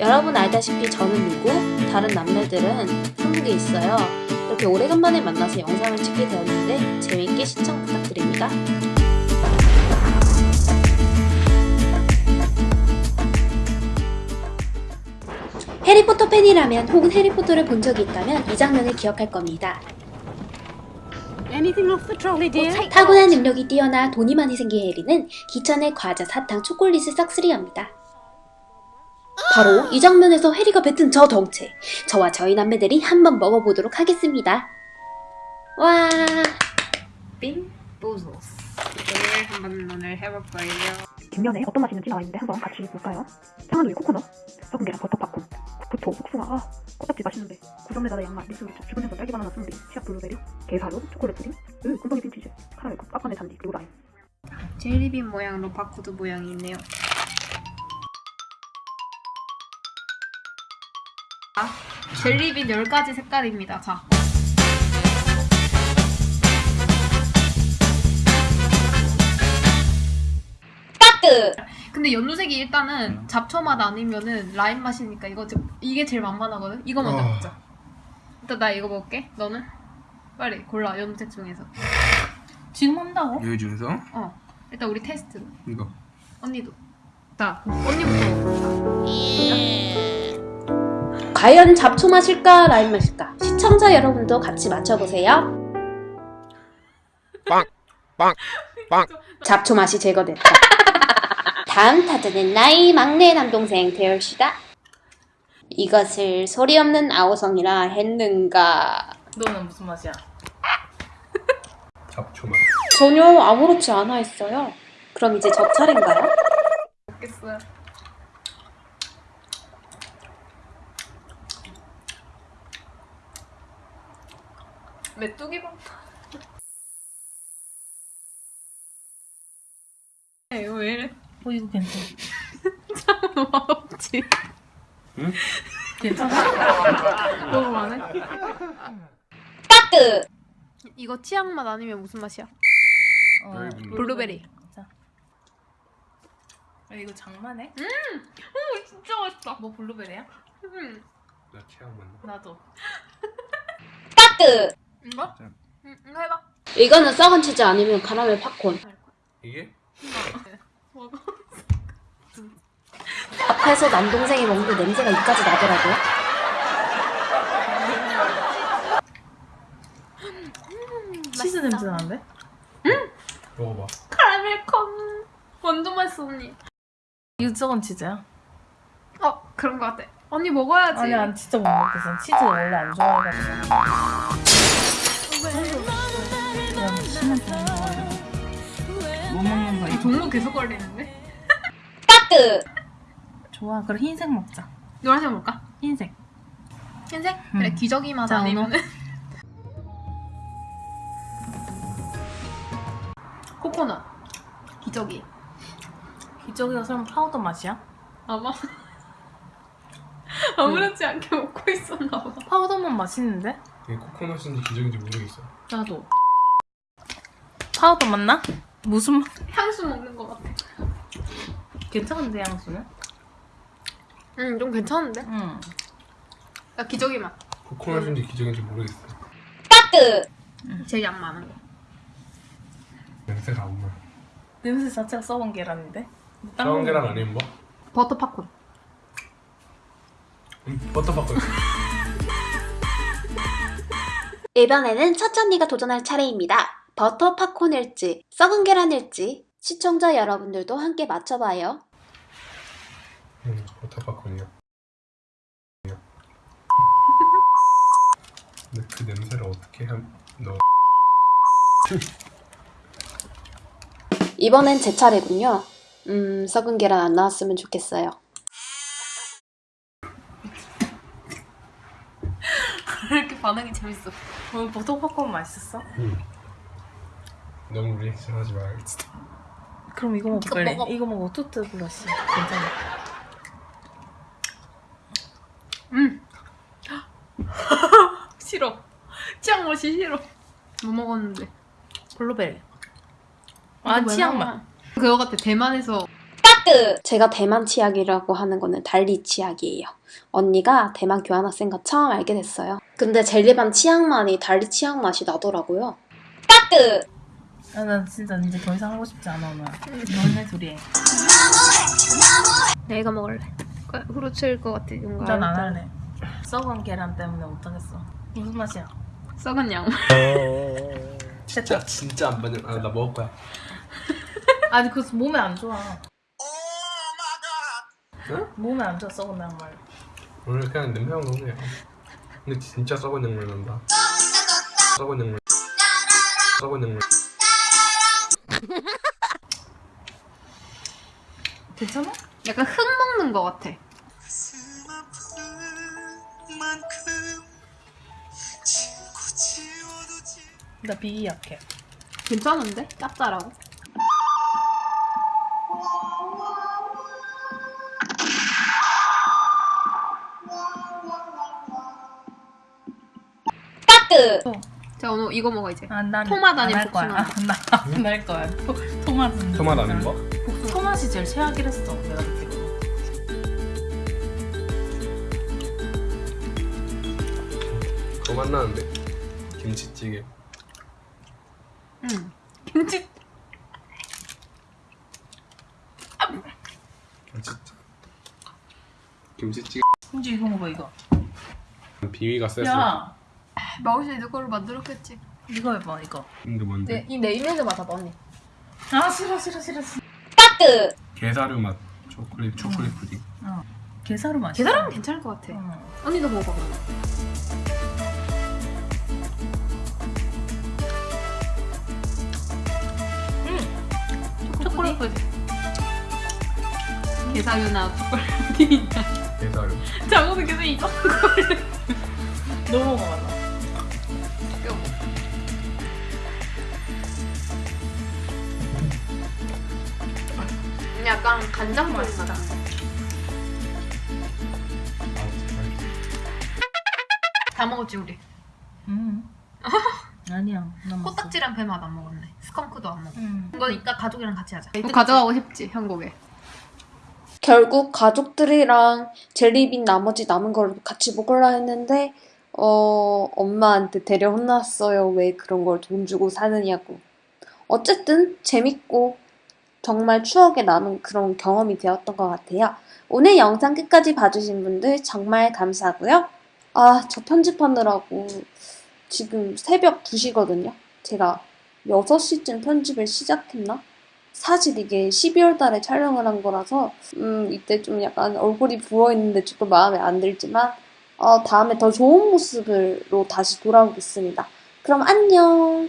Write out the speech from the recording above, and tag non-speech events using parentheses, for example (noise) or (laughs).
여러분 알다시피 저는 미국, 다른 남매들은 한국에 있어요. 이렇게 오래간만에 만나서 영상을 찍게 되었는데 재밌게 시청 부탁드립니다. 해리포터 팬이라면 혹은 해리포터를 본 적이 있다면 이 장면을 기억할 겁니다. Dear? 타고난 능력이 뛰어나 돈이 많이 생긴 해리는 기천에 과자, 사탕, 초콜릿을 싹쓸이합니다. 바로 이 장면에서 해리가 뱉은 저 덩체 저와 저희 남매들이 한번 먹어보도록 하겠습니다. 와빙 보즐스. 오늘 한번 오늘 해볼 거예요. 뒷면에 어떤 맛이 있는지 나와 있는데 한번 같이 볼까요? 상한 우유 코코넛, 썩은 계란 버터 팝콘, 구토, 복숭아, 아, 껍딱지 맛있는데 구성내다의 양말, 미스루차, 죽은 생선, 딸기 바나나 스무디, 치약 블루베리, 게사료, 초콜릿 푸딩, 으, 꿀떡이 빈치즈, 카라멜 컵, 깎아내 잔디, 그리고 라임 젤리빈 모양으로 바코드 모양이 있네요. 젤리빈 10가지 색깔입니다. 자. 까뜨 근데 연두색이 일단은 잡초 맛 아니면은 라임 맛이니까 이거 좀 이게 제일 만만하거든. 이거 먼저 아. 먹자. 일단 나 이거 먹을게. 너는 빨리 골라 연두색 중에서. 지금 한다고? 여기 중에서 어. 일단 우리 테스트. 이거 언니도. 자, 언니부터 먹자. 과연 잡초 맛일까 라임 맛일까 시청자 여러분도 같이 맞춰보세요. 잡초 맛이 제거됐다. (laughs) 다음 타자는 나의 막내 남동생 대열씨다. 이것을 소리 없는 아오성이라 했는가? 너는 무슨 맛이야? 잡초맛 전혀 아무렇지 않아 했어요. 그럼 이제 저 차례인가요? 먹겠어요. 메뚜기 밥. 이거 왜 이래? 어 이거 괜찮아. (laughs) 너무 맛없지? 응? 괜찮아? (laughs) 너무 많네? 까뜨! 이거 치약 맛 아니면 무슨 맛이야? 어, 블루베리. 자. 아, 이거 장만해? 오 진짜 맛있다. 뭐 블루베리야? 음. 나 취향만 나도. 까뜨! 이거? 자. 응, 이거 해봐. 이거는 썩은 치즈 아니면 카라멜 팝콘. 이게? 먹어. 앞에서 남동생이 먹는데 냄새가 이까지 나더라고요. 치즈 냄새 나는데? 먹어봐 카라멜 콘. 완전 맛있어 언니. 유저건 치즈야? 어 그런 거 같아. 언니 먹어야지. 아니 난 진짜 못 먹겠어. 치즈 원래 안 좋아해가지고. 못 먹는 거이 종로 계속 걸리는데? 까뜨! 좋아. 그럼 흰색 먹자. 노란색 먹을까? 흰색. 흰색? 음. 그래 기저귀 맛 자, 아니면 (laughs) 코코넛 기저귀 기저귀가 설마 파우더 맛이야? 아마 (laughs) 아무렇지 않게 먹고 있었나 봐 파우더만 맛있는데? 이게 코코넛인지 기적인지 모르겠어 나도. 파우더 맛나? 무슨 맛? 향수 먹는 거 같아 괜찮은데 향수는? 응좀 괜찮은데? 응. 나 기저귀 맛 코코넛인지 기저귄지 모르겠어 까뜨! 제일 양 많은 거 냄새가 안 나. 냄새 자체가 썩은 계란인데? 딴 썩은 거 계란 아니면 뭐? 버터 팝콘 음, 버터 팝콘 이번에는 첫 언니가 도전할 차례입니다. 버터 팝콘일지 썩은 계란일지 시청자 여러분들도 함께 맞춰봐요. 음, 버터바커이요 근데 그 냄새를 어떻게 한... 너 이번엔 제 차례군요. 음, 썩은 계란 안 나왔으면 좋겠어요. 왜 이렇게 반응이 재밌어 오늘 버터 팝콘 맛있었어? 음. 너무 리액션 하지 말겠지 그럼 이거 먹어 이거. 이거 먹어 toothbrush. 괜찮아. 음 (laughs) 싫어 치약 맛이 싫어 못 먹었는데 블루베리. 아 치약 맛. 그거 같아 대만에서 제가 대만 치약이라고 하는 거는 달리 치약이에요. 언니가 대만 교환학생 과 처음 알게 됐어요. 근데 젤리반 치약 맛이 달리 치약 맛이 나더라고요. 아, 난 진짜 이제 더 이상 하고 싶지 않아. 너네 둘이 해. 내가 먹을래. 후루츠일 것 같아. 뭔가 난안 할래. 썩은 계란 때문에 못하겠어. 무슨 맛이야? 썩은 양. 진짜 진짜 안 받는. 아나 먹을 거야. 아니 그거 몸에 안 좋아. 응? 몸에 안 좋아 썩은 양말. 오늘 그냥 냄새만 나네요. 근데 진짜 썩은 양말 난다. 썩은 양말. 썩은 양말. 괜찮아? 약간 흙 먹는 것 같아. 나 비위 약해. 괜찮은데? 짭짤하고. 자 오늘 이거 먹어 이제. 아, 난 토마토 아니면 안할 거야. 복숭아. 나안할 거야. 토, 토마토. 토마토 아닌 거? 토마토이 제일 최악이랬어. 내가 느끼고. 그거 맛나는데. 김치찌개. 응. 김치. 김치. 김치찌개. 심지어 이거 먹어 이거. 비위가 셌어. 야 수 있는 걸로 만들었겠지. 이거 해봐 이거. 이게 뭔데? 이 네임레드 맡아봐 언니. 아 싫어 싫어 싫어 싫어. 게사류 맛 초콜릿 초콜릿 푸딩. 게사루 맛이야. 계란은 괜찮을 것 같아. 응. 언니도 먹어봐. 그러면. 초콜릿 푸딩. 게사류나 초콜릿 푸딩이냐. 게사류. 작업은 계속 이거. (laughs) 너 먹어봐. 약간 간장 맛이 나. 다 먹었지 우리. 음. (laughs) 아니야. 코딱지랑 배맛 안 먹었네. 스컹크도 안 먹어. 음. 이건 이따 가족이랑 같이 하자. 가져가고 싶지 한국에. 결국 가족들이랑 젤리빈 나머지 남은 걸 같이 먹으려 했는데 어 엄마한테 데려 혼났어요. 왜 그런 걸 돈 주고 사느냐고. 어쨌든 재밌고 정말 추억에 남은 그런 경험이 되었던 것 같아요. 오늘 영상 끝까지 봐주신 분들 정말 감사하고요. 아, 저 편집하느라고 지금 새벽 2시거든요. 제가 6시쯤 편집을 시작했나? 사실 이게 12월 달에 촬영을 한 거라서 음, 이때 좀 약간 얼굴이 부어 있는데 조금 마음에 안 들지만 어, 다음에 더 좋은 모습으로 다시 돌아오겠습니다. 그럼 안녕.